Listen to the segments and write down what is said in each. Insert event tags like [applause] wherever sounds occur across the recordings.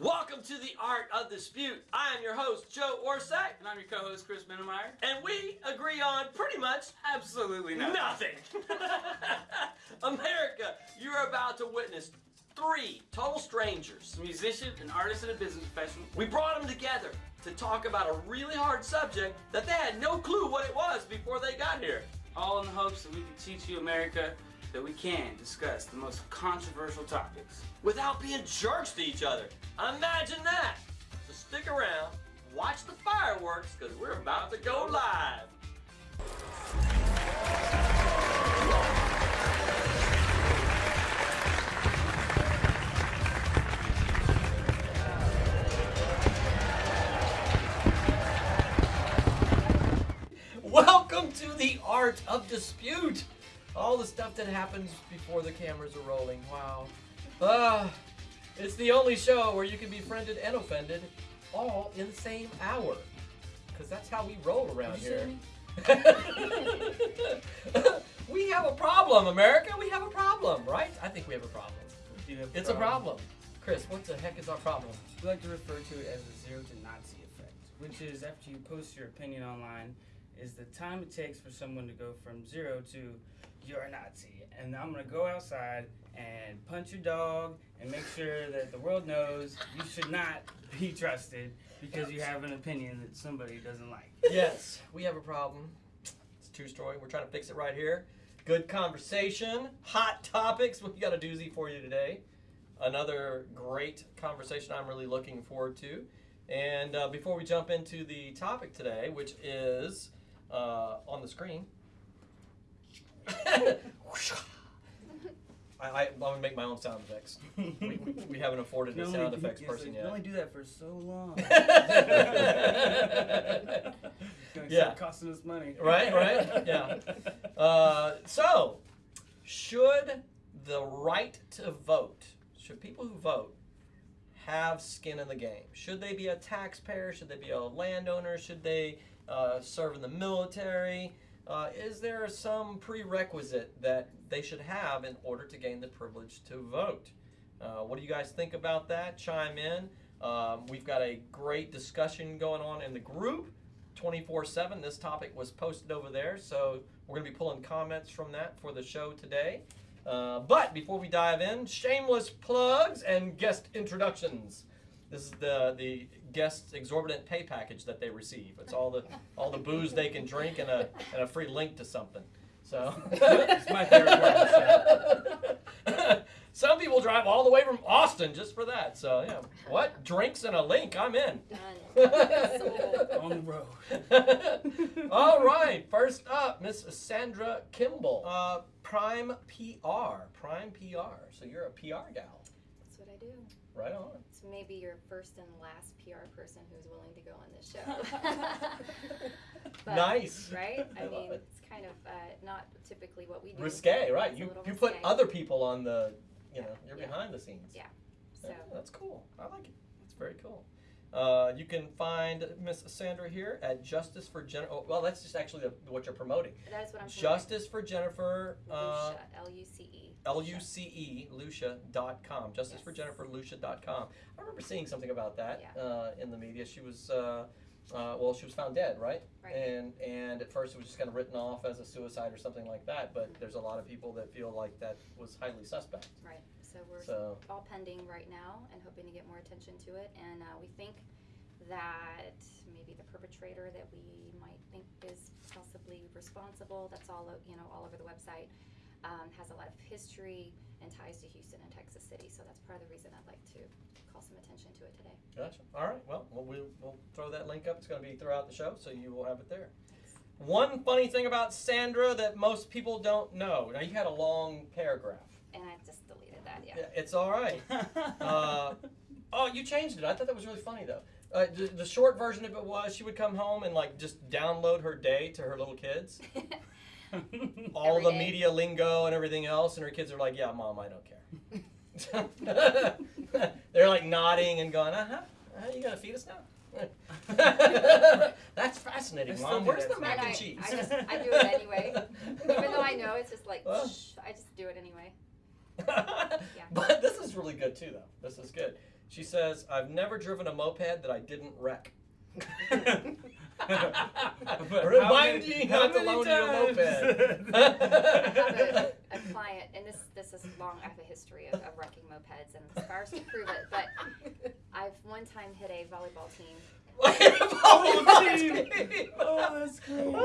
Welcome to the Art of Dispute. I am your host, Joe Orsack, And I'm your co-host, Chris Minemeyer. and we agree on pretty much Absolutely nothing. nothing. [laughs] America, you're about to witness three total strangers. A musician, an artist, and a business professional. We brought them together to talk about a really hard subject that they had no clue what it was before they got here. All in the hopes that we can teach you, America, that we can discuss the most controversial topics. without being jerks to each other. Imagine that. So stick around, watch the fireworks, because we're about to go live. Welcome to the art of dispute. All the stuff that happens before the cameras are rolling. Wow. Ah, it's the only show where you can be friended and offended all in the same hour. Because that's how we roll around here. [laughs] we have a problem, America. We have a problem, right? I think we have a problem. Have It's a problem. Chris, what the heck is our problem? We like to refer to it as the zero to Nazi effect, which is after you post your opinion online, is the time it takes for someone to go from zero to you're a Nazi, and I'm gonna go outside and punch your dog and make sure that the world knows you should not [laughs] be trusted because you have an opinion that somebody doesn't like. yes, we have a problem. It's a story. We're trying to fix it right here. Good conversation, hot topics. We got a doozy for you today. Another great conversation I'm really looking forward to. And uh, before we jump into the topic today, which is uh, on the screen, I, I, I'm gonna make my own sound effects. We, we, we haven't afforded a sound effects person you yet. can only do that for so long. [laughs] [laughs] It's gonna Yeah. costing us money. right, right, yeah. [laughs] Uh, so, should the right to vote, should people who vote have skin in the game? Should they be a taxpayer? Should they be a landowner? Should they uh, serve in the military? Uh, is there some prerequisite that they should have in order to gain the privilege to vote? Uh, what do you guys think about that? Chime in. Um, we've got a great discussion going on in the group. 24 7. This topic was posted over there, so we're going to be pulling comments from that for the show today. Uh, but before we dive in, shameless plugs and guest introductions. This is the the guest exorbitant pay package that they receive. It's all the all the booze they can drink and a and a free link to something. So [laughs] It's my favorite part [laughs] Some people drive all the way from Austin just for that. So yeah, what drinks and a link? I'm in. Done. [laughs] on the road. All right, first up, Miss Sandra Kimball, uh, Prime PR, Prime PR. So you're a PR gal, That's what I do. Right on. It's maybe your first and last PR person who's willing to go on this show. [laughs] But, nice. Right? [laughs] I I mean, it. it's kind of uh, not typically what we do. Risque, right? You you put risque. other people on the, you know, you're Yeah. behind the scenes. Yeah. So, Yeah, that's cool. I like it. That's very cool. Uh, you can find Miss Sandra here at Justice for Jennifer. Oh, well, that's just actually the, what you're promoting. that is what I'm Justice for Jennifer. Uh, L U C E. L U C E, Lucia.com. Justice for Yes. Jennifer, Lucia.com. I remember seeing something about that Yeah. uh, in the media. She was, uh, uh, well, she was found dead, right? Right. And and at first it was just kind of written off as a suicide or something like that. But there's a lot of people that feel like that was highly suspect. Right. So we're So all pending right now and hoping to get more attention to it. And uh, we think that maybe the perpetrator that we might think is possibly responsible, that's all, you know, all over the website, um, has a lot of history and ties to Houston and Texas City. So that's part of the reason I'd like to call some attention to it today. gotcha. All right. Well, we'll we'll, we'll throw that link up. It's going to be throughout the show, so you will have it there. One funny thing about Sandra that most people don't know. Now you had a long paragraph. And I just deleted that, yeah. Yeah, It's all right. [laughs] Uh, oh, you changed it. I thought that was really funny though. Uh, the, the short version of it was she would come home and like just download her day to her little kids, [laughs] [laughs] all Every the day. media lingo and everything else, and her kids are like, "Yeah, mom, I don't care." [laughs] They're like nodding and going, "Uh huh. Uh, you gonna feed us now?" [laughs] That's fascinating, mom. do Where's the mac And and I, cheese? I just I do it anyway, even though I know it's just like Well. shh, I just do it anyway. But this is really good too, though. This is good. She says, "I've never driven a moped that I didn't wreck." But Remind how me many- not how to many loan times? [laughs] I have a, a client, and this this is long. I have a history of, of wrecking mopeds and scars to prove it. But [laughs] I've one time hit a volleyball team. Team. team. Oh, that's [laughs] great. And there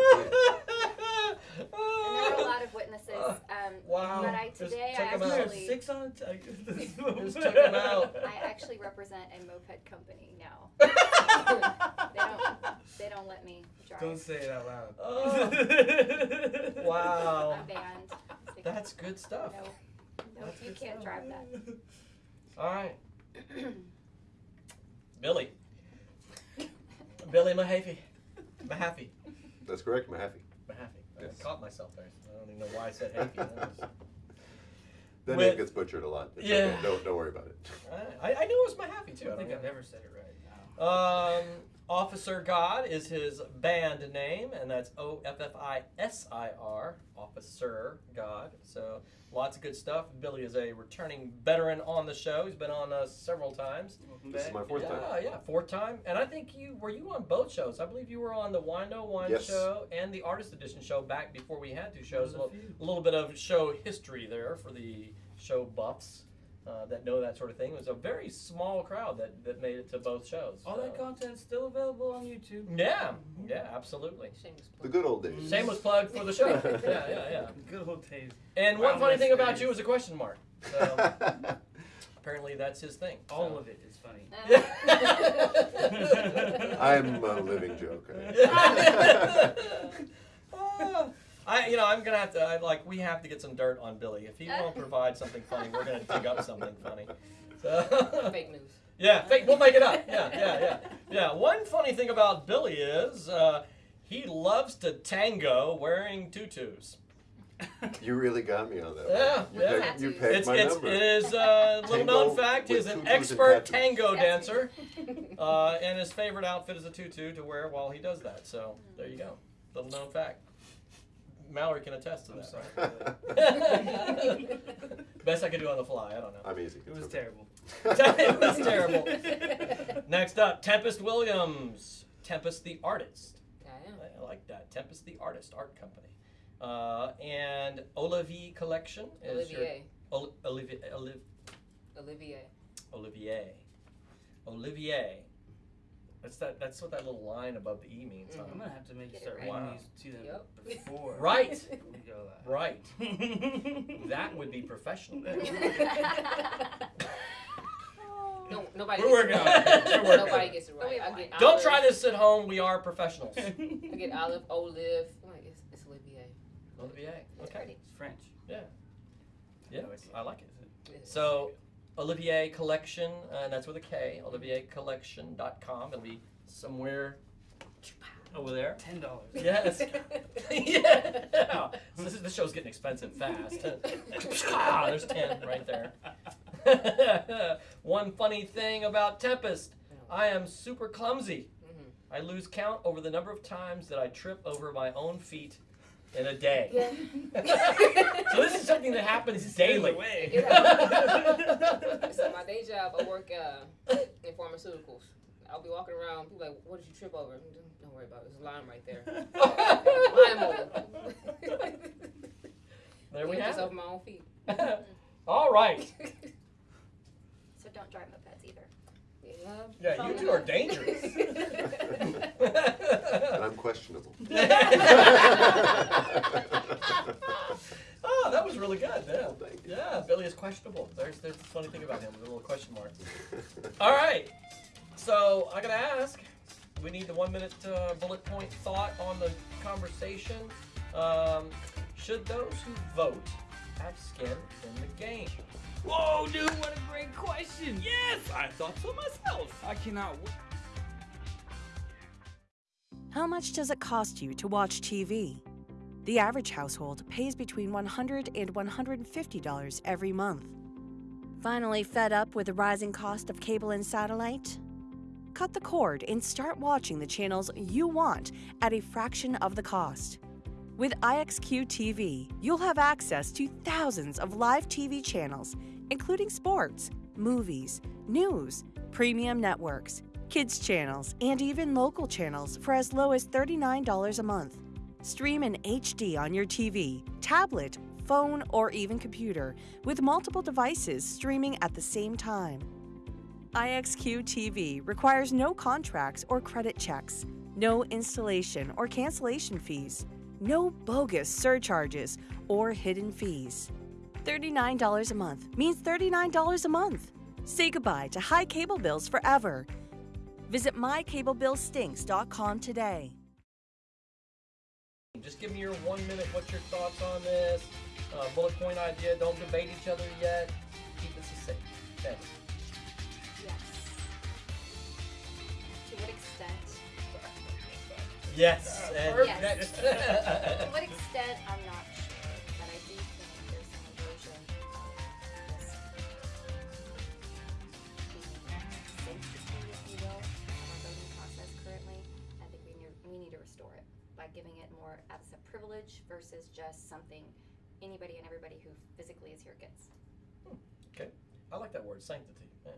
were a lot of witnesses. Um, Wow. But I today I check 'em out. actually Six on a t- [laughs] Just check 'em out. [laughs] I actually represent a moped company now. They don't they don't let me drive. Don't say it out loud. Oh. wow. I'm banned. That's good stuff. no, no, That's you can't stuff. drive that. All right, [clears throat] Billy. Billy Mahaffey. Mahaffey. That's correct, Mahaffey. Mahaffey. Yes. I caught myself there. I don't even know why I said Haffey. That [laughs] With- name gets butchered a lot. It's Yeah. okay. Don't, don't worry about it. I, I knew it was Mahaffey too. I think I've never said it right now. Um, Offisir God is his band name, and that's O F F I S I R, Offisir God. So lots of good stuff. Billy is a returning veteran on the show. He's been on uh, several times. Welcome This is my fourth yeah, time. yeah, yeah, fourth time. And I think you were you on both shows. I believe you were on the Wino One Yes. show and the Artist Edition show back before we had two shows. A a little, a little bit of show history there for the show buffs. Uh, that know that sort of thing. It was a very small crowd that, that made it to both shows. All that so- content's still available on YouTube. yeah, yeah, absolutely. Shameless The good old days. Shameless plug for the show. [laughs] yeah, yeah, yeah. Good old days. And one funny that's thing about you is a question mark. So [laughs] apparently that's his thing. All of it is funny. [laughs] I'm a living joke. Ah, I, you know, I'm gonna have to. I, like, we have to get some dirt on Billy. If he won't [laughs] provide something funny, we're gonna dig up something funny. [laughs] So, [laughs] Fake news. yeah, fake, we'll make it up. Yeah, yeah, yeah, yeah. One funny thing about Billy is uh, he loves to tango wearing tutus. you really got me on that. Yeah, one. You yeah. Pegged, you Tattoos. pegged It's, my it's, number. it is a little known fact. with He's an expert tango dancer, uh, and his favorite outfit is a tutu to wear while he does that. So there you go, little known fact. Mallory can attest to I'm that. sorry. [laughs] Best I could do on the fly. I don't know. I'm easy. It was okay. terrible. [laughs] it was terrible. [laughs] Next up, Tempest Williams, Tempest the artist. I. I I like that. Tempest the artist art company, uh, and Olivier Collection is your Olivier. Ol- Olivier Oliv- Olivier. Olivier. Olivier. That's that. That's what that little line above the e means. Mm-hmm. I'm gonna have to make Get start it reading right. these to them Yep. before [laughs] Right. we go live. Right. [laughs] That would be professional. [laughs] No, nobody. We're gets working it on it. We're working Nobody it. gets it But we right. I get Don't olive, try this at home. We are professionals. I get olive, olive. Wait, it's, it's Olivier. Olivier. Okay. Pretty. It's French. Yeah. Yeah. I like it. Yes. So, Olivier Collection, and that's with a K, oliviercollection.com. It'll be somewhere over there. Ten dollars. Yes. [laughs] [laughs] yeah. So this, is, this show's getting expensive fast. [laughs] ah, there's 10 right there. One funny thing about Tempest I am super clumsy. Mhm. I lose count over the number of times that I trip over my own feet in a day. [laughs] so this is something that happens daily. Away. [laughs] So my day job, I work uh, in pharmaceuticals. I'll be walking around. People like, "What did you trip over?" Don't worry about it. There's a line right there. [laughs] Line mold. there we Yeah, have just it. my own feet. All right. So don't drive mopeds either. Yeah. Yeah, you two are dangerous. And [laughs] I'm questionable. [laughs] oh, that was really good. Yeah. Well. Yeah, Billy is questionable. There's, there's the funny thing about him, with a little question mark. All right. So I gotta ask. We need the one minute uh, bullet point thought on the conversation. Um, should those who vote have skin in the game? Whoa, dude, what a great question. Yes, I thought so myself. I cannot wait. How much does it cost you to watch TV? The average household pays between $100 and $150 every month. Finally, fed up with the rising cost of cable and satellite? Cut the cord and start watching the channels you want at a fraction of the cost. With IXQ TV, you'll have access to thousands of live TV channels, including sports, movies, news, premium networks, kids channels, and even local channels for as low as $39 a month. Stream in HD on your TV, tablet, phone, or even computer with multiple devices streaming at the same time. IXQ TV requires no contracts or credit checks, no installation or cancellation fees, no bogus surcharges or hidden fees. $39 a month means $39 a month. Say goodbye to high cable bills forever. Visit mycablebillstinks.com today. Just give me your one minute. What's your thoughts on this? Uh, bullet point idea. Don't debate each other yet. Keep this succinct. Okay. Yes. To what extent? Yes. and Yes. next. [laughs] To what extent, I'm not privilege versus just something anybody and everybody who physically is here gets. Okay, I like that word, sanctity. Man.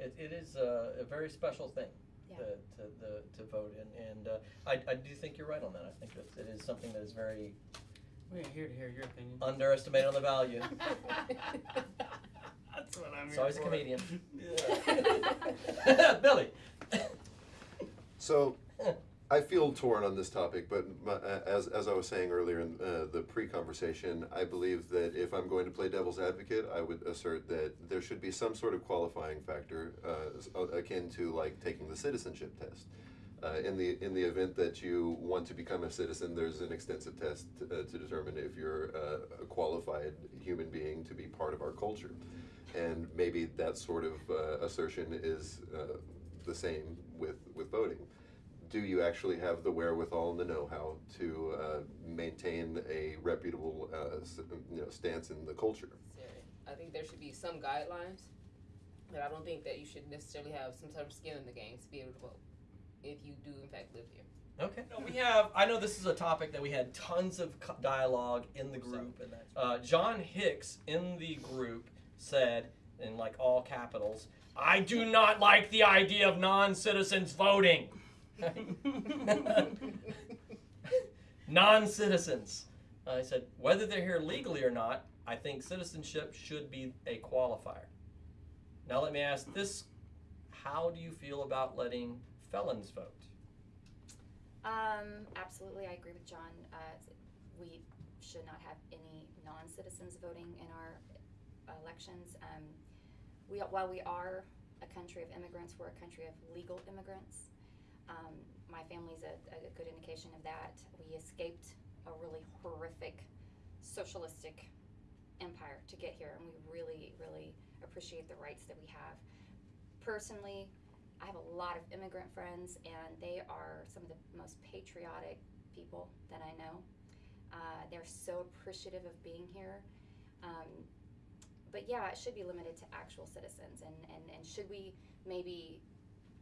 It, it is a, a very special thing Yeah. to, to, the, to vote in, and uh, I, I do think you're right on that. I think that it is something that is very We're here to hear your opinion. underestimated on the value. [laughs] That's what I'm So here he's a comedian. [laughs] [laughs] Billy. So, I feel torn on this topic, but my, uh, as, as I was saying earlier in uh, the pre-conversation, I believe that if I'm going to play devil's advocate, I would assert that there should be some sort of qualifying factor uh, uh, akin to like taking the citizenship test. Uh, in the in the event that you want to become a citizen, there's an extensive test to, uh, to determine if you're a qualified human being to be part of our culture, and maybe that sort of assertion is the same with with voting do you actually have the wherewithal and the know-how to uh, maintain a reputable uh, you know, stance in the culture? I think there should be some guidelines, but I don't think that you should necessarily have some sort of skin in the game to be able to vote if you do in fact live here. Okay. No, we have. I know this is a topic that we had tons of dialogue in the group. Uh, John Hicks in the group said, in like all capitals, "I do not like the idea of non-citizens voting." [laughs] non-citizens. I said, whether they're here legally or not, I think citizenship should be a qualifier. Now let me ask this: How do you feel about letting felons vote? Um, absolutely, I agree with John. Uh, we should not have any non-citizens voting in our elections. Um, we, while we are a country of immigrants, we're a country of legal immigrants. Um, my family's a, a good indication of that. We escaped a really horrific socialistic empire to get here, and we really, really appreciate the rights that we have. Personally, I have a lot of immigrant friends, and they are some of the most patriotic people that I know. Uh, they're so appreciative of being here. Um, but yeah, it should be limited to actual citizens. And, and, and should we maybe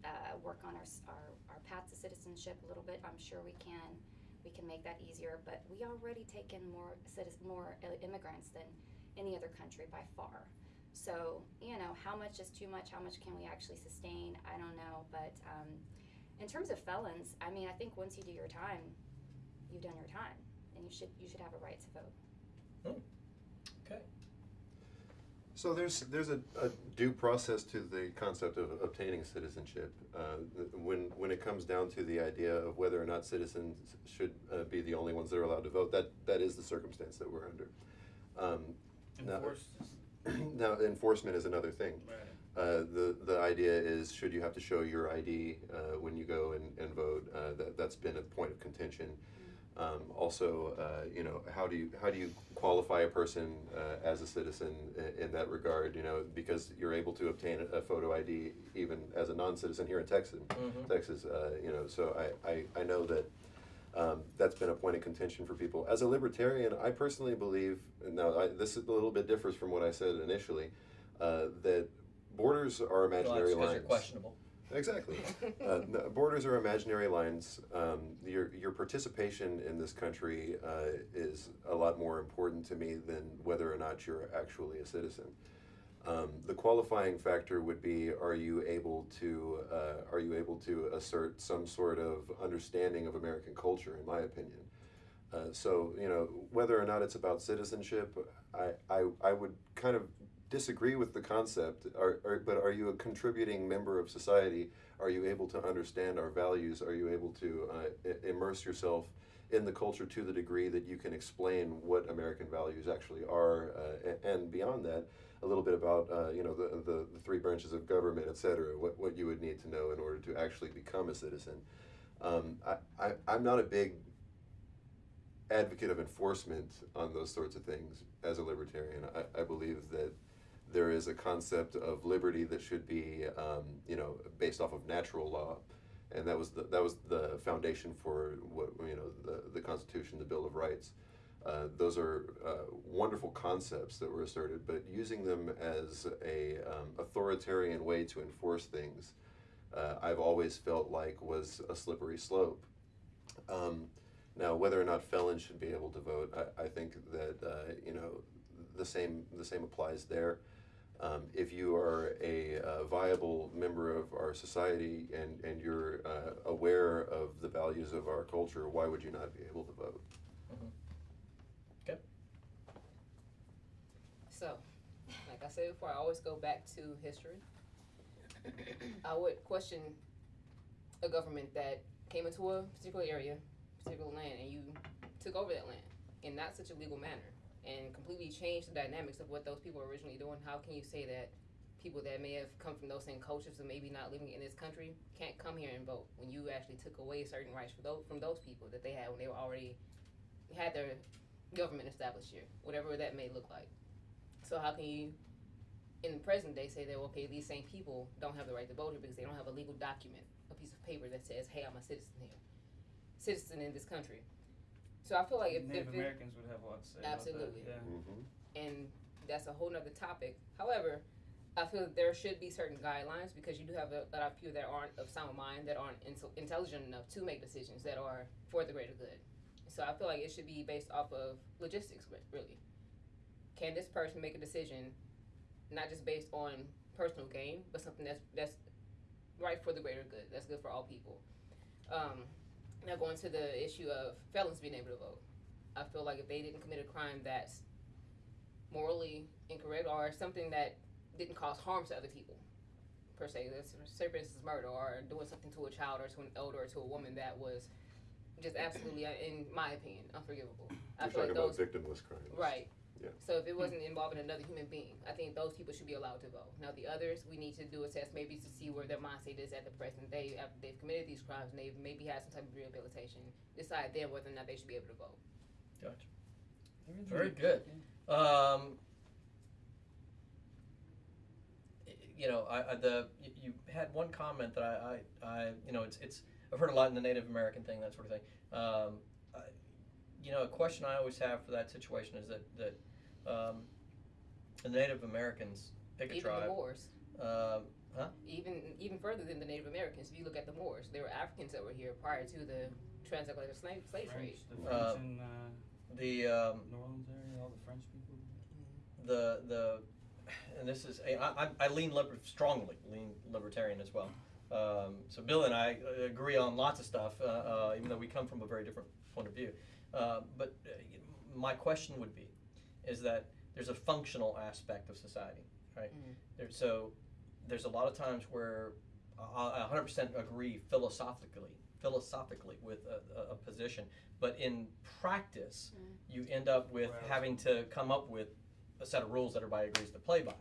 uh, work on our, our, our path to citizenship a little bit? I'm sure we can. We can make that easier. But we already take in more, citizen, more immigrants than any other country by far. So, you know, how much is too much? How much can we actually sustain? I don't know. But um, in terms of felons, I mean, I think once you do your time, you've done your time, and you should you should have a right to vote. Okay. So there's there's a, a due process to the concept of obtaining citizenship. Uh, when when it comes down to the idea of whether or not citizens should uh, be the only ones that are allowed to vote, that that is the circumstance that we're under. Um, now- [clears throat] now enforcement is another thing. Right. Uh, the the idea is should you have to show your ID uh, when you go and, and vote? Uh, that that's been a point of contention. Um, also, uh, you know, how do you how do you qualify a person uh, as a citizen in, in that regard? You know, because you're able to obtain a, photo ID even as a non-citizen here in Texas. Mhm. Texas, uh, you know, so I, I, I know that um, that's been a point of contention for people. As a libertarian, I personally believe, now I, this is a little bit differs from what I said initially, uh, that borders are Well, imaginary 'cause lines. questionable. Exactly. [laughs] uh, no, borders are imaginary lines. Um, your your participation in this country uh, is a lot more important to me than whether or not you're actually a citizen. Um, the qualifying factor would be: Are you able to uh, are you able to assert some sort of understanding of American culture? In my opinion, uh, so you know whether or not it's about citizenship, I, I, I would kind of disagree with the concept. Are, are, but are you a contributing member of society? Are you able to understand our values? Are you able to uh, immerse yourself in the culture to the degree that you can explain what American values actually are, uh, and beyond that, a little bit about uh, you know the, the, the three branches of government, et cetera, what, what you would need to know in order to actually become a citizen. Um, I, I, I'm not a big advocate of enforcement on those sorts of things as a libertarian. I, I believe that there is a concept of liberty that should be, um, you know, based off of natural law, and that was the that was the foundation for what you know the the Constitution, the Bill of Rights. Uh, those are uh, wonderful concepts that were asserted, but using them as a um, authoritarian way to enforce things, uh, I've always felt like was a slippery slope. Um, now, whether or not felons should be able to vote, I, I think that uh, you know the same the same applies there. Um, if you are a uh, viable member of our society and and you're uh, aware of the values of our culture, why would you not be able to vote? Okay. So, like I said before, I always go back to history. I would question a government that came into a particular area, particular land, and you took over that land in not such a legal manner and completely change the dynamics of what those people were originally doing. How can you say that people that may have come from those same cultures and maybe not living in this country can't come here and vote when you actually took away certain rights for those, from those people that they had when they were already had their government established here, whatever that may look like. So how can you, in the present day, say that okay, these same people don't have the right to vote here because they don't have a legal document, a piece of paper that says, hey, I'm a citizen here, citizen in this country. So I feel like if, Native if it, Americans would have a lot to say Absolutely. about that. Yeah. Mm-hmm. and that's a whole nother topic. However, I feel that there should be certain guidelines because you do have a lot of people that aren't of sound mind, that aren't intel- intelligent enough to make decisions that are for the greater good. So I feel like it should be based off of logistics, really. Can this person make a decision, not just based on personal gain, but something that's that's right for the greater good, that's good for all people. Um, now going to the issue of felons being able to vote, I feel like if they didn't commit a crime that's morally incorrect or something that didn't cause harm to other people per se. That's say for instance murder or doing something to a child or to an elder or to a woman that was just absolutely, uh, in my opinion, unforgivable. I You're feel talking like about those victimless crimes. right. Yeah. So if it wasn't involving another human being, I think those people should be allowed to vote. Now the others, we need to do a test maybe to see where their mindset is at the present day after they've committed these crimes and they've maybe had some type of rehabilitation. Decide then whether or not they should be able to vote. Gotcha. Very good. Um, you know, I, I the you, you had one comment that I, I, I, you know, it's it's I've heard a lot in the Native American thing, that sort of thing. Um, I, you know, a question I always have for that situation is that that um, the Native Americans pick a Even tribe. the Moors. Um, huh? Even even further than the Native Americans, if you look at the Moors, there were Africans that were here prior to the transatlantic slave, slave trade. French, the French Uh, in uh, The um, New Orleans area, all the French people. the the and this is I, I, I lean liber- strongly lean libertarian as well. Um, so Bill and I uh, agree on lots of stuff, uh, uh, even though we come from a very different point of view. Uh, but uh, my question would be, is that there's a functional aspect of society, right? Mhm. There, so there's a lot of times where I I 100% agree philosophically, philosophically with a, a, a position, but in practice, you end up with Right. having to come up with a set of rules that everybody agrees to play by.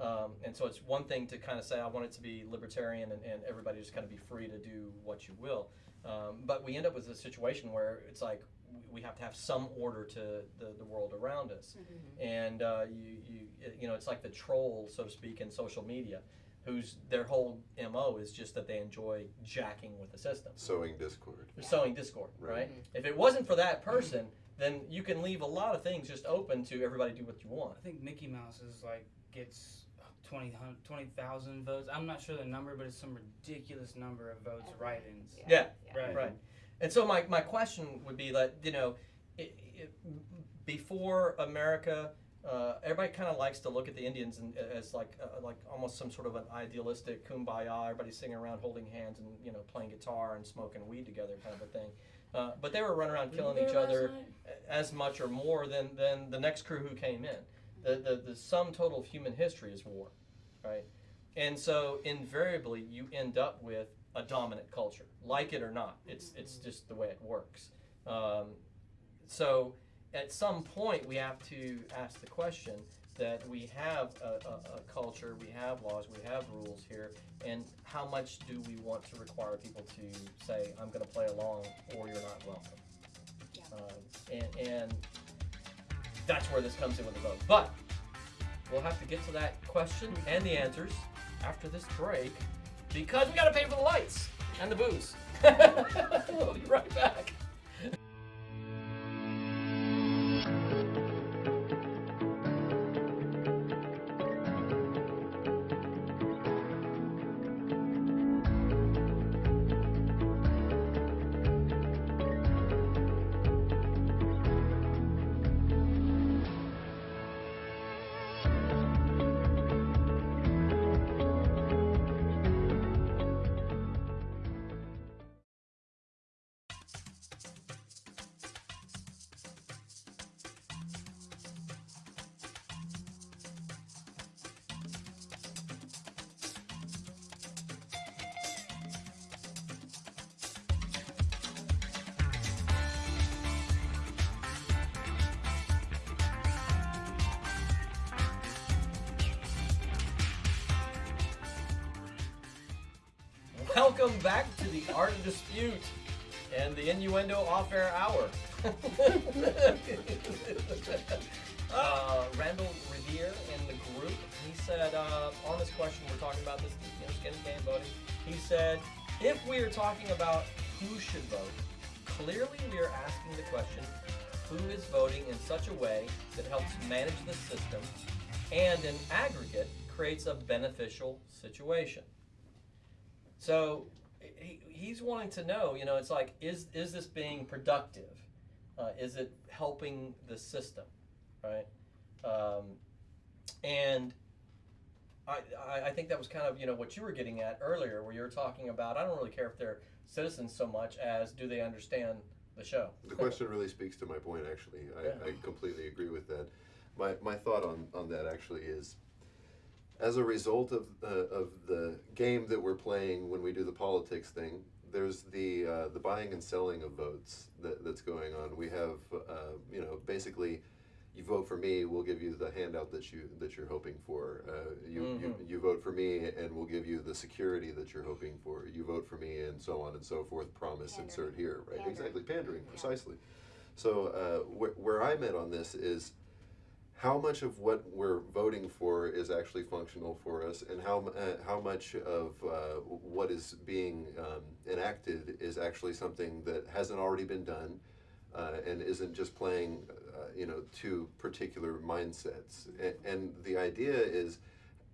Um, and so it's one thing to kind of say, I want it to be libertarian and, and everybody just kind of be free to do what you will. Um, but we end up with a situation where it's like we- we have to have some order to the, the world around us. And uh, you, you, you know, it's like the troll, so to speak, in social media, whose their whole MO is just that they enjoy jacking with the system. Sowing discord. They're sowing discord, Right. right? If it wasn't for that person, then you can leave a lot of things just open to everybody do what you want. I think Mickey Mouse is like gets 20 20,000 votes. I'm not sure the number, but it's some ridiculous number of votes Every- write-ins. Yeah. Right. Right. And so my, my question would be that, you know, it, it, before America uh, everybody kind of likes to look at the Indians and, as like uh, like almost some sort of an idealistic kumbaya. Everybody singing around, holding hands, and you know playing guitar and smoking weed together, kind of a thing. Uh, but they were running around killing each other as much or more than, than the next crew who came in. The, the, the sum total of human history is war, right? And so invariably you end up with a dominant culture, like it or not. It's, it's just the way it works. Um, so at some point we have to ask the question that we have a, a, a culture, we have laws, we have rules here, and how much do we want to require people to say, I'm going to play along or you're not welcome? Yeah. Um, and, and that's where this comes in with the vote. But we'll have to get to that question and the answers after this break because we got to pay for the lights and the booze. [laughs] we'll be right back. Innuendo Off Air Hour. [laughs] uh, Randall Revere in the group, he said, uh, on this question, we're talking about this you know, skin game voting. He said, if we are talking about who should vote, clearly we are asking the question who is voting in such a way that helps manage the system and in aggregate creates a beneficial situation. So he, he's wanting to know, you know, it's like, is is this being productive? Uh, is it helping the system, right? Um, and I, I I think that was kind of you know what you were getting at earlier, where you were talking about. I don't really care if they're citizens so much as do they understand the show. The question really speaks to my point, actually. I, Yeah. I completely agree with that. My, my thought on, on that actually is as a result of, uh, of the game that we're playing when we do the politics thing, there's the, uh, the buying and selling of votes that, that's going on. We have, uh, you know, basically, you vote for me, we'll give you the handout that you that you're hoping for. Uh, you, you Mhm. you vote for me, and we'll give you the security that you're hoping for. You vote for me, and so on and so forth. Promise, insert here, right? Pandering. Exactly, pandering, Yeah. precisely. So uh, wh- where I'm at on this is how much of what we're voting for is actually functional for us, and how uh, how much of uh, what is being um, enacted is actually something that hasn't already been done, uh, and isn't just playing, uh, you know, two particular mindsets. And, and the idea is,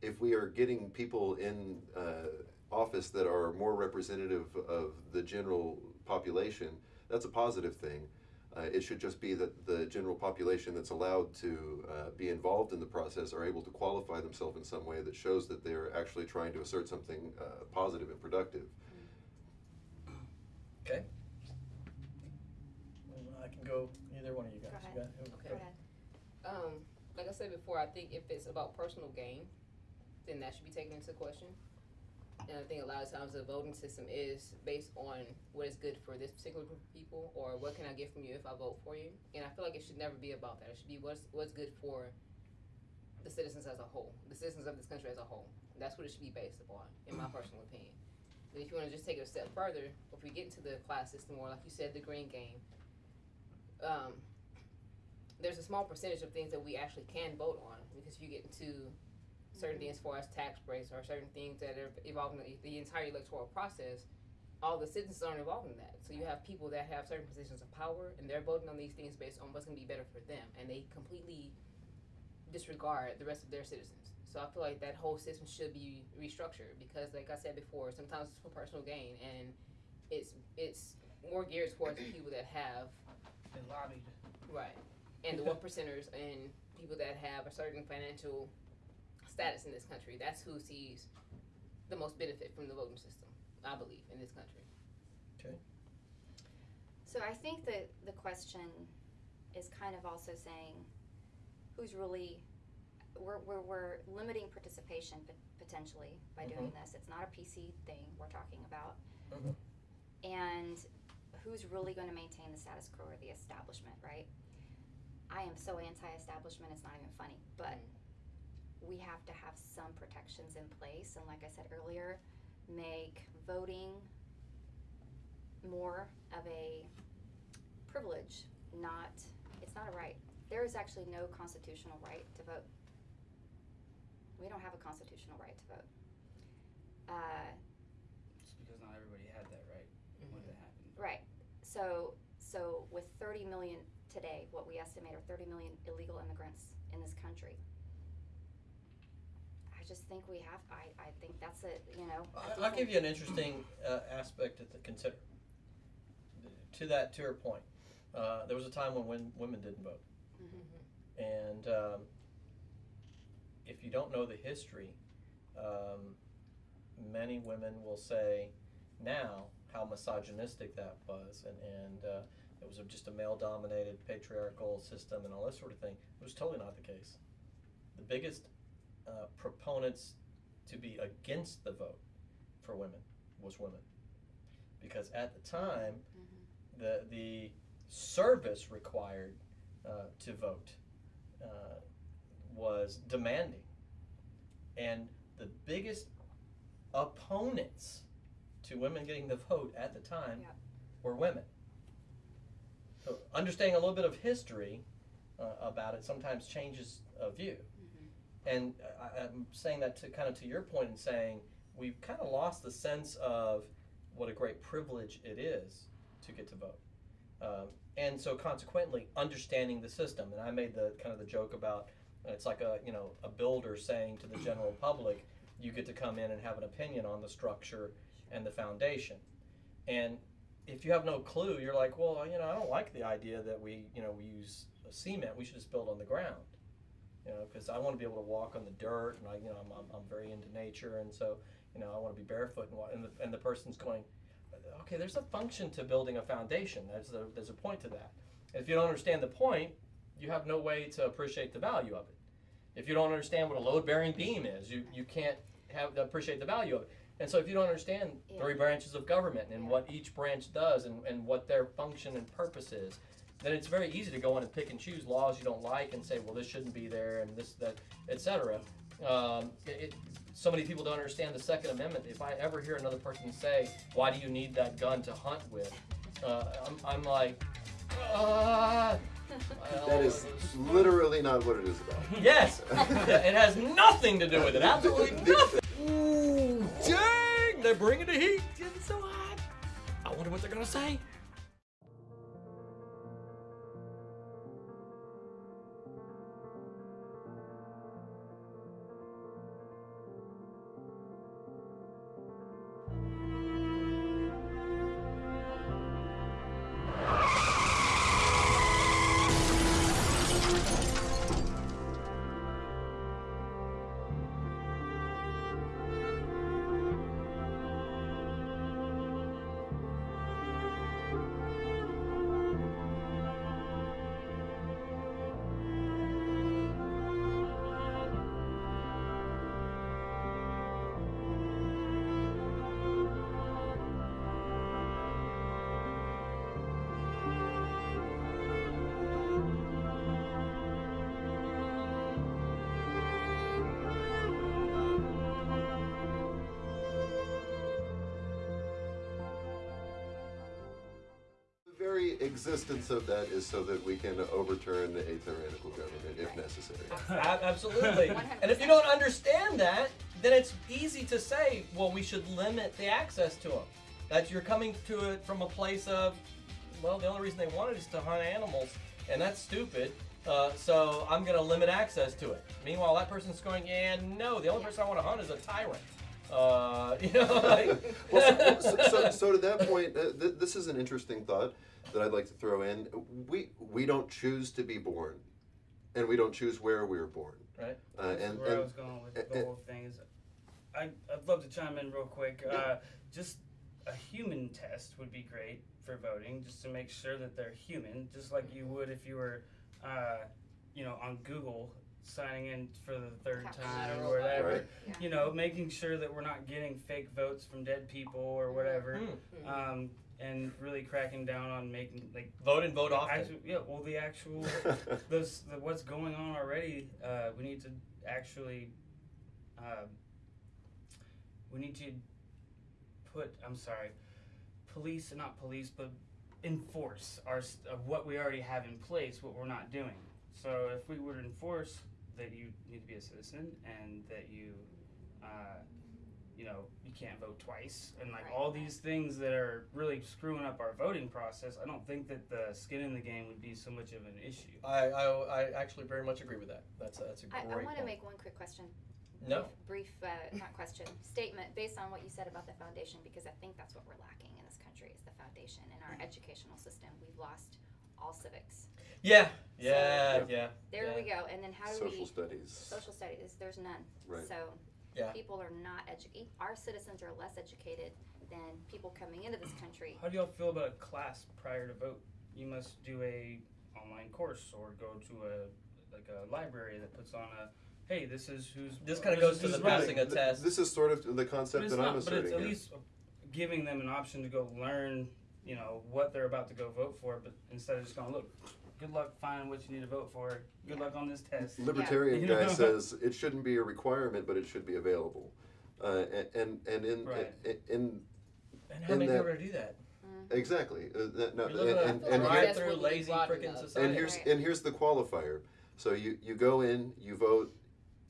if we are getting people in uh, office that are more representative of the general population, that's a positive thing. Uh, it should just be that the general population that's allowed to uh, be involved in the process are able to qualify themselves in some way that shows that they're actually trying to assert something uh, positive and productive. Okay. I can go either one of you guys. Go You got- Okay. Go ahead. Um, like I said before, I think if it's about personal gain, then that should be taken into question. And I think a lot of times the voting system is based on what is good for this particular group of people, or what can I get from you if I vote for you. And I feel like it should never be about that. It should be what's what's good for the citizens as a whole, the citizens of this country as a whole. That's what it should be based upon, in my personal opinion. But if you want to just take it a step further, if we get into the class system, or like you said, the green game, um, there's a small percentage of things that we actually can vote on because if you get into certain things as far as tax breaks or certain things that are involved in the, the entire electoral process, all the citizens aren't involved in that. So you have people that have certain positions of power and they're voting on these things based on what's going to be better for them, and they completely disregard the rest of their citizens. So I feel like that whole system should be restructured because, like I said before, sometimes it's for personal gain and it's it's more geared towards the people that have They lobbied. right and the one percenters and people that have a certain financial status in this country. That's who sees the most benefit from the voting system, I believe, in this country. Okay. So I think that the question is kind of also saying who's really we're, we're, we're limiting participation pot- potentially by doing this. It's not a PC thing we're talking about. Mhm. And who's really going to maintain the status quo or the establishment, right? I am so anti establishment, it's not even funny. But we have to have some protections in place. And like I said earlier, make voting more of a privilege, not, it's not a right. There is actually no constitutional right to vote. We don't have a constitutional right to vote. Uh, Just because not everybody had that right when it happened. right. So, so with 30 million today, what we estimate are 30 million illegal immigrants in this country. I just think we have, I, I think that's a, you know. I do I- I'll give you an interesting uh, aspect to consider. To that, to her point, uh, there was a time when win- women didn't vote, Mhm. and um, if you don't know the history, um, many women will say now how misogynistic that was, and and uh, it was just a male-dominated patriarchal system and all that sort of thing. It was totally not the case. The biggest uh, proponents to be against the vote for women was women, because at the time Mhm. the the service required uh, to vote uh, was demanding, and the biggest opponents to women getting the vote at the time Yep. were women. So understanding a little bit of history uh, about it sometimes changes a view. And I, I'm saying that to kind of to your point and saying we've kind of lost the sense of what a great privilege it is to get to vote. Um, and so consequently understanding the system. And I made the kind of the joke about uh, it's like a you know a builder saying to the general public, you get to come in and have an opinion on the structure and the foundation. And if you have no clue, you're like, well, you know, I don't like the idea that we you know we use cement. We should just build on the ground you know, because I want to be able to walk on the dirt, and I, you know, I'm, I'm, I'm very into nature, and so, you know, I want to be barefoot, and, and the and the person's going, okay, there's a function to building a foundation. There's a there's a point to that. If you don't understand the point, you have no way to appreciate the value of it. If you don't understand what a load-bearing beam is, you you can't have appreciate the value of it. And so, if you don't understand Yeah. three branches of government and Yeah. what each branch does and, and what their function and purpose is, then it's very easy to go in and pick and choose laws you don't like and say, well, this shouldn't be there and this, that, etc. Um, it, it, so many people don't understand the Second Amendment. If I ever hear another person say, why do you need that gun to hunt with? Uh, I'm, I'm like, ah. That is literally not what it is about. Yes! it has nothing to do with it. Absolutely [laughs] nothing. Ooh, dang! They're bringing the heat. It's getting so hot. I wonder what they're going to say. Existence of that is so that we can overturn a tyrannical government if necessary. [laughs] Absolutely. And if you don't understand that, then it's easy to say, well, we should limit the access to them. That you're coming to it from a place of, well, the only reason they want it is to hunt animals, and that's stupid. Uh, so I'm going to limit access to it. Meanwhile, that person's going, yeah, no, the only person I want to hunt is a tyrant. Uh, [laughs] you know, like, well, so, so, so, [laughs] so to that point, uh, th- this is an interesting thought that I'd like to throw in. We we don't choose to be born, and we don't choose where we were born. Right. Uh, That's and where I was going with the whole thing. Is I I'd love to chime in real quick. Uh, just a human test would be great for voting, just to make sure that they're human, just like you would if you were, uh, you know, on Google signing in for the third time or whatever. Right. Yeah. You know, making sure that we're not getting fake votes from dead people or whatever. Hmm. Um, and really cracking down on making like vote and vote often. Actu- yeah, well, the actual [laughs] those the, what's going on already. Uh, we need to actually, um, we need to put. I'm sorry, police, not police, but enforce our of what we already have in place. What we're not doing. So if we would enforce that you need to be a citizen and that you, uh, you know, can't vote twice and like Right, all right. these things that are really screwing up our voting process. I don't think that the skin in the game would be so much of an issue. I, I, I actually very much agree with that. That's a, that's a I, great I want to make one quick question. No. Brief, brief uh, not question, statement based on what you said about the foundation, because I think that's what we're lacking in this country is the foundation in our educational system. We've lost all civics. Yeah, yeah, yeah. There Yeah. we go. And then how do social we Social studies. social studies? There's none. Right. So Yeah. people are not educated. Our citizens are less educated than people coming into this country. How do y'all feel about a class prior to vote? You must do a online course or go to a like a library that puts on a hey, this is who's This kinda goes to the who's voting." passing a test. This is sort of the concept it's that I'm not, but it's at here. least giving them an option to go learn, you know, what they're about to go vote for, but instead of just going, look, good luck finding what you need to vote for. Good luck on this test. Libertarian Yeah. guy [laughs] says it shouldn't be a requirement, but it should be available. Uh, and, and and in Right. in, in And how in many that- people are gonna do that? exactly uh, that, no, You're and, and, and, right- here- drive-through lazy freaking society. and here's Right. and here's the qualifier. So you you go in, you vote,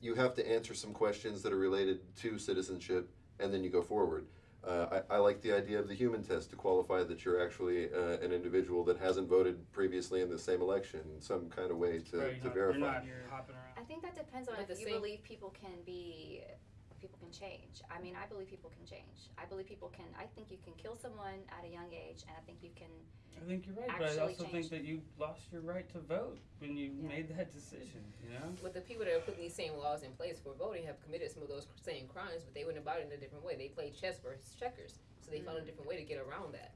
you have to answer some questions that are related to citizenship, and then you go forward. Uh, I, I like the idea of the human test to qualify that you're actually uh, an individual that hasn't voted previously in the same election, some kind of way to, Right, to you're verify. not, you're not hopping around. I think that depends on But if you same- believe people can be, people can change. I mean, I believe people can change. I believe people can. I think you can kill someone at a young age, and I think you can. I think you're right, but I actually also change. think that you lost your right to vote when you Yeah. made that decision, you know? But the people that are putting these same laws in place for voting have committed some of those same crimes, but they went about it in a different way. They played chess versus checkers, so they found a mm. different way to get around that.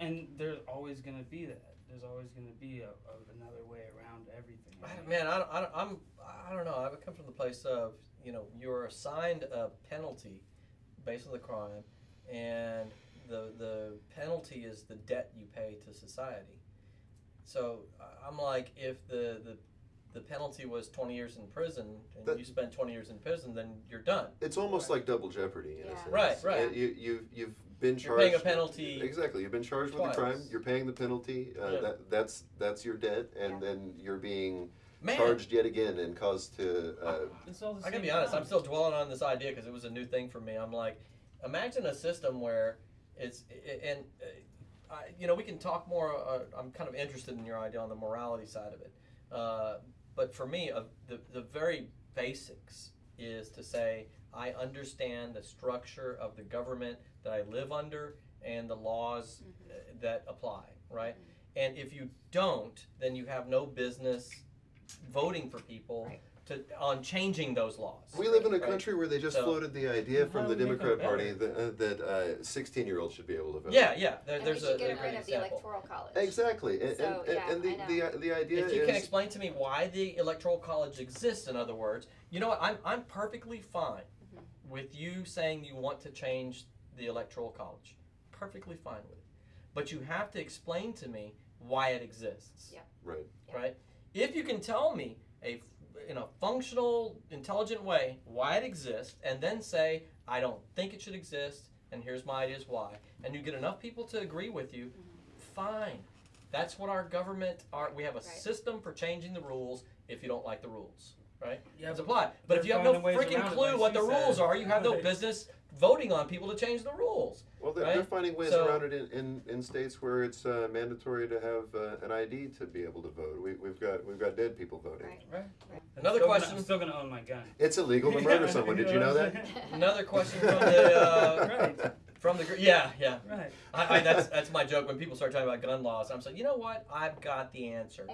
And there's always going to be that. There's always going to be a, a, another way around everything. I don't- Man, I don't, I don't, I'm, I don't know. I would come from the place of, you know, you're assigned a penalty based on the crime, and the the penalty is the debt you pay to society. So I- I'm like, if the the the penalty was 20 years in prison, and That- you spend 20 years in prison, then you're done. It's almost like double jeopardy in a sense. Right, right. You, you've, you've been charged. You're paying a penalty Exactly. You've been charged with a crime. You're paying the penalty. Uh, Yeah. that, that's that's your debt, and Yeah. then you're being Man, charged yet again and caused to. Uh, It's all the I same gotta be honest. I'm still dwelling on this idea because it was a new thing for me. I'm like, imagine a system where it's and uh, I, you know we can talk more. Uh, I'm kind of interested in your idea on the morality side of it. Uh, but for me, uh, the the very basics is to say I understand the structure of the government that I live under and the laws uh, that apply. Right. And if you don't, then you have no business voting for people Right. to on changing those laws. we live in a Right. country where they just So- floated the idea from the Democrat Party that that uh, 16 year olds should be able to vote. Yeah, yeah. There, and there's we a, should a get great rid of the example. electoral college. Exactly, and, So, and, yeah, and the, I the, the idea If you is can explain to me why the electoral college exists, in other words, you know what? I'm I'm perfectly fine Mm-hmm. with you saying you want to change the electoral college. Perfectly fine with it, but you have to explain to me why it exists. Yeah. right. Right. If you can tell me a in a functional, intelligent way why it exists, and then say I don't think it should exist, and here's my ideas why, and you get enough people to agree with you, mm-hmm. fine. That's what our government are. We have a Right. system for changing the rules if you don't like the rules, right? Yeah, It's but applied. But if you have no freaking clue like what she the rules are, you have no business voting on people to change the rules. Well, they're, Right? they're finding ways So- around it in, in, in states where it's uh, mandatory to have uh, an ID to be able to vote. We, we've got we've got dead people voting. Right. Right. right. Another Still gonna- question. I'm still gonna own my gun. It's illegal to murder someone. Did you know that? [laughs] [laughs] Another question from the uh, right. from the gr- yeah yeah. Right. I, I, that's that's my joke when people start talking about gun laws. I'm saying, you know what? I've got the answer.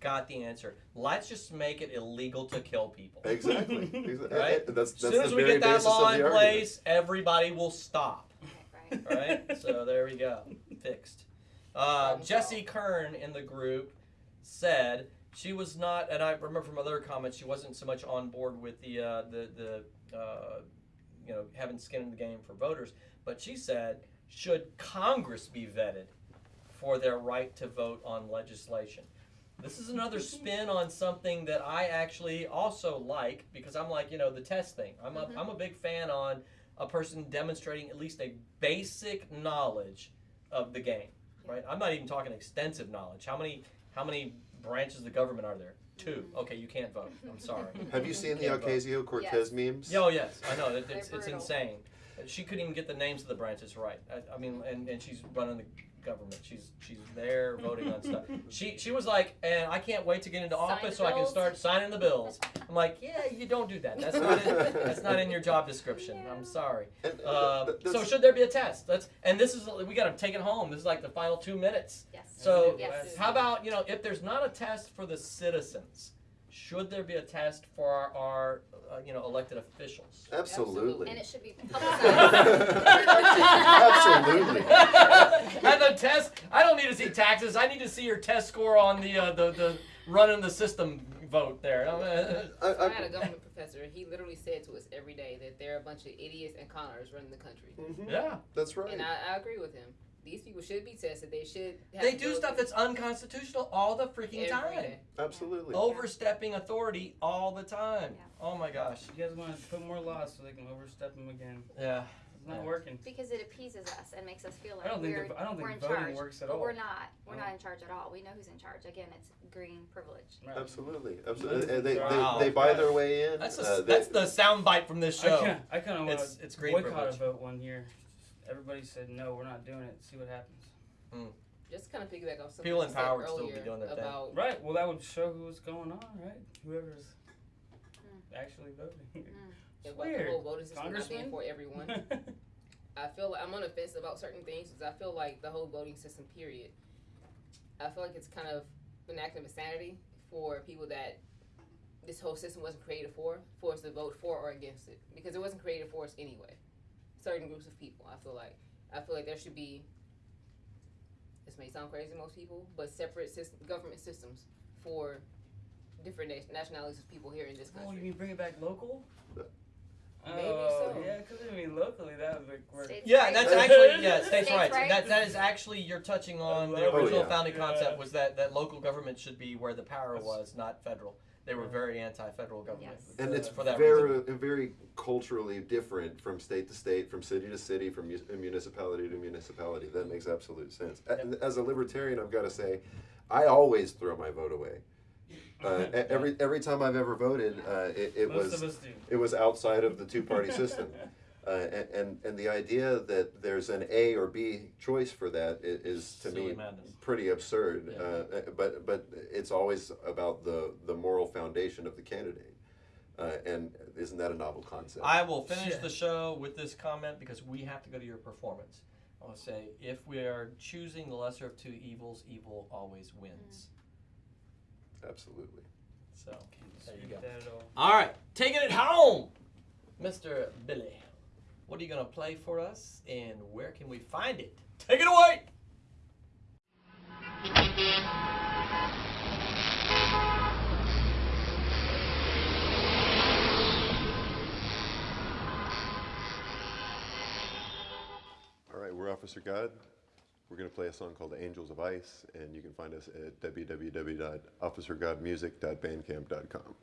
Got the answer. Let's just make it illegal to kill people. Exactly. [laughs] Exactly. Right? That's, As soon as we get that law in the argument. place, everybody will stop. Right. Right? so there we go. Fixed. Uh, Jesse Kern in the group said she was not, and I remember from other comments, she wasn't so much on board with the uh, the the uh, you know having skin in the game for voters, but she said should Congress be vetted for their right to vote on legislation. This is another spin on something that I actually also like because I'm like, you know, the test thing. I'm a, Mhm. I'm a big fan on a person demonstrating at least a basic knowledge of the game, right? I'm not even talking extensive knowledge. How many how many branches of the government are there? Two. Okay, you can't vote. I'm sorry. [laughs] Have you seen the Can't vote. Ocasio Cortez Yes. memes? Yeah, Oh yes, I know. It, They're it's, it's brutal. insane. She couldn't even get the names of the branches right. I, I mean, and, and she's running the government. She's she's there voting on stuff. [laughs] She she was like, and I can't wait to get into Sign office the so I can start signing the bills. I'm like, yeah, you don't do that. That's not in, that's not in your job description. I'm sorry. [laughs] And, uh, Uh, so should there be a test? That's and this is we got to take it home. This is like the final two minutes. Yes. So Yes. how about you know if there's not a test for the citizens, should there be a test for our, our uh, you know elected officials? Absolutely. And it should be [laughs] publicized. Absolutely. [laughs] and the test, I don't need to see taxes. I need to see your test score on the uh, the the running the system vote there. I, I I, had a government professor. He literally said to us every day that there are a bunch of idiots and conners running the country, Mhm. yeah, That's right. and I, I agree with him. These people should be tested. They should. Have they do stuff that's unconstitutional all the freaking every time. day. Absolutely. Overstepping authority all the time. Yeah. Oh my gosh. You guys want to put more laws so they can overstep them again? Yeah. It's not Yeah. working. Because it appeases us and makes us feel like I don't think we're, the- I don't think we're in voting charge. works at but all. we're not. We're No. not in charge at all. We know who's in charge. Again, it's green privilege. Right. Absolutely. Absolutely. And they, they, Wow. they buy their way in. That's Uh, a, they- that's the sound bite from this show. I kind of want to it's green boycott a vote one year. Everybody said no, we're not doing it. See what happens. Just kind of piggyback off something People you said empowered still be earlier doing their thing. Right. Well, that would show who's going on, right? Whoever's Mm. actually voting. about weird. the whole voting system not for everyone. [laughs] I feel like I'm on the fence about certain things because I feel like the whole voting system, period. I feel like it's kind of an act of insanity for people that this whole system wasn't created for, for us to vote for or against it because it wasn't created for us anyway. Certain groups of people, I feel like, I feel like there should be. This may sound crazy to most people, but separate system, government systems for different na- nationalities of people here in this oh, country. oh, country. you mean bring it back local? Maybe oh, so. Yeah, because I mean locally that would work. States' Yeah, rights. that's actually yeah, [laughs] states' States' rights. rights. That that is actually you're touching on the Oh, original yeah. founding Yeah. concept was that that local government should be where the power That's- was, not federal. They were very anti-federal government. Yes. and uh, it's for that very reason. very culturally different from state to state, from city to city, from mu- municipality to municipality. That makes absolute sense. A- As a libertarian, I've got to say, I always throw my vote away. Uh, [laughs] every every time I've ever voted, uh, it, it Most was of us do. it was outside of the two party system. [laughs] Uh, and, and and the idea that there's an A or B choice for that is, is to Silly me madness. pretty absurd. Yeah. Uh, but but it's always about the the moral foundation of the candidate. Uh, and isn't that a novel concept? I will finish Yeah. the show with this comment because we have to go to your performance. I want to say if we are choosing the lesser of two evils, evil always wins. Absolutely. So there you go. That at all. All right, taking it home, Mr. Billy. What are you gonna play for us, and where can we find it? Take it away. All right, we're Offisir God. We're going to play a song called Angels of Ice, and you can find us at www.officergodmusic.bandcamp.com.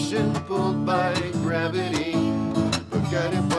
ocean pulled by gravity. Look at it.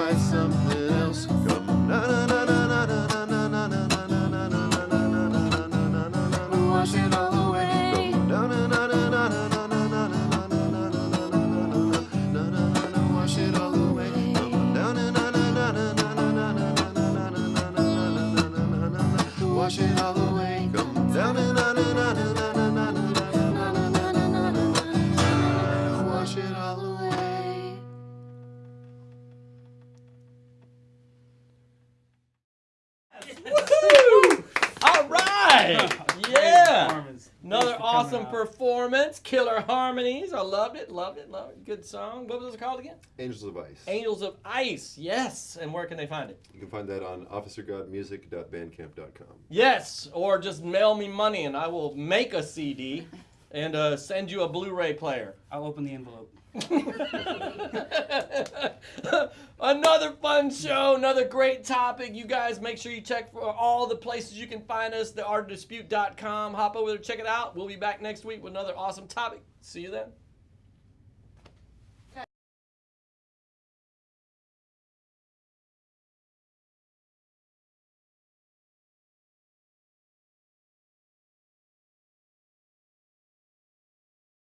I loved it. Loved it. Loved it. Good song. What was it called again? Angels of Ice. Angels of Ice. Yes. And where can they find it? You can find that on officergodmusic.bandcamp.com. Yes. Or just mail me money and I will make a CD and uh, send you a Blu-ray player. I'll open the envelope. [laughs] another fun show, another great topic. You guys make sure you check for all the places you can find us, theartdispute.com. Hop over there, check it out. We'll be back next week with another awesome topic. See you then.